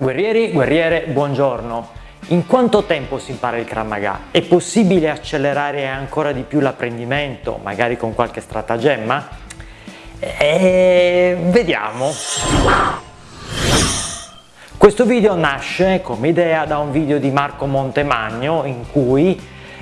Guerrieri, guerriere, buongiorno. In quanto tempo si impara il Krav Maga? È possibile accelerare ancora di più l'apprendimento, magari con qualche stratagemma? E... Vediamo. Questo video nasce come idea da un video di Marco Montemagno in cui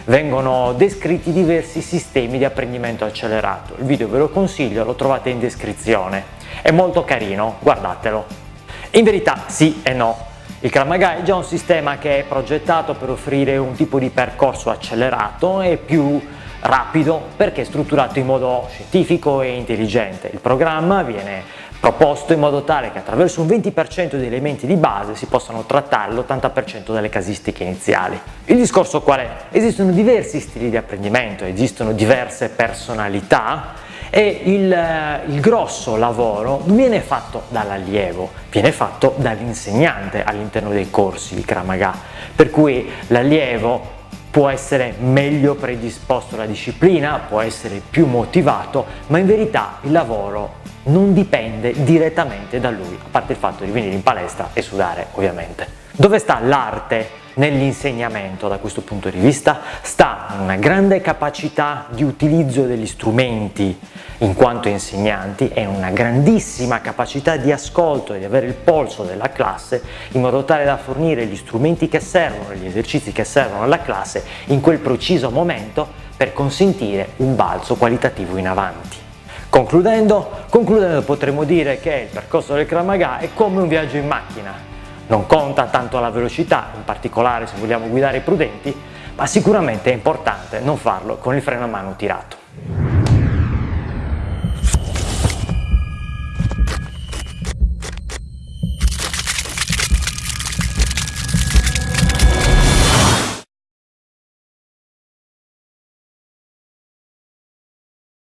vengono descritti diversi sistemi di apprendimento accelerato. Il video ve lo consiglio, lo trovate in descrizione. È molto carino, guardatelo. In verità sì e no. Il Krav Maga è già un sistema che è progettato per offrire un tipo di percorso accelerato e più rapido perché è strutturato in modo scientifico e intelligente. Il programma viene proposto in modo tale che attraverso un 20% di elementi di base si possano trattare l'80% delle casistiche iniziali. Il discorso qual è? Esistono diversi stili di apprendimento, esistono diverse personalità e il, eh, il grosso lavoro non viene fatto dall'allievo, viene fatto dall'insegnante all'interno dei corsi di Kramaga, per cui l'allievo può essere meglio predisposto alla disciplina, può essere più motivato, ma in verità il lavoro non dipende direttamente da lui, a parte il fatto di venire in palestra e sudare ovviamente. Dove sta l'arte nell'insegnamento da questo punto di vista? Sta una grande capacità di utilizzo degli strumenti in quanto insegnanti e una grandissima capacità di ascolto e di avere il polso della classe in modo tale da fornire gli strumenti che servono, gli esercizi che servono alla classe in quel preciso momento per consentire un balzo qualitativo in avanti. Concludendo, concludendo potremmo dire che il percorso del Kramaga è come un viaggio in macchina. Non conta tanto la velocità, in particolare se vogliamo guidare prudenti, ma sicuramente è importante non farlo con il freno a mano tirato.